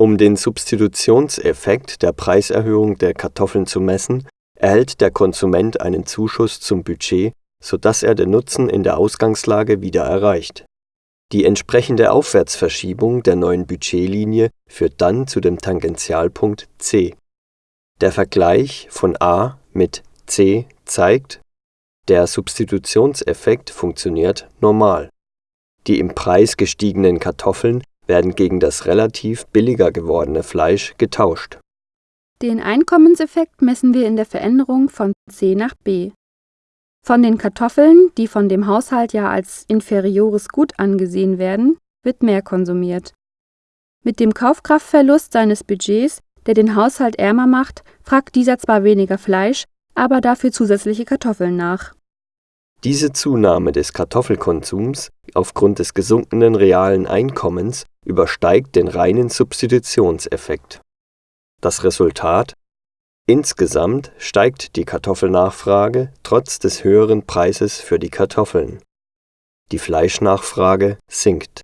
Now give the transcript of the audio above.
Um den Substitutionseffekt der Preiserhöhung der Kartoffeln zu messen, erhält der Konsument einen Zuschuss zum Budget, so dass er den Nutzen in der Ausgangslage wieder erreicht. Die entsprechende Aufwärtsverschiebung der neuen Budgetlinie führt dann zu dem Tangentialpunkt C. Der Vergleich von A mit C zeigt, der Substitutionseffekt funktioniert normal. Die im Preis gestiegenen Kartoffeln werden gegen das relativ billiger gewordene Fleisch getauscht. Den Einkommenseffekt messen wir in der Veränderung von C nach B. Von den Kartoffeln, die von dem Haushalt ja als inferiores Gut angesehen werden, wird mehr konsumiert. Mit dem Kaufkraftverlust seines Budgets, der den Haushalt ärmer macht, fragt dieser zwar weniger Fleisch, aber dafür zusätzliche Kartoffeln nach. Diese Zunahme des Kartoffelkonsums aufgrund des gesunkenen realen Einkommens übersteigt den reinen Substitutionseffekt. Das Resultat Insgesamt steigt die Kartoffelnachfrage trotz des höheren Preises für die Kartoffeln. Die Fleischnachfrage sinkt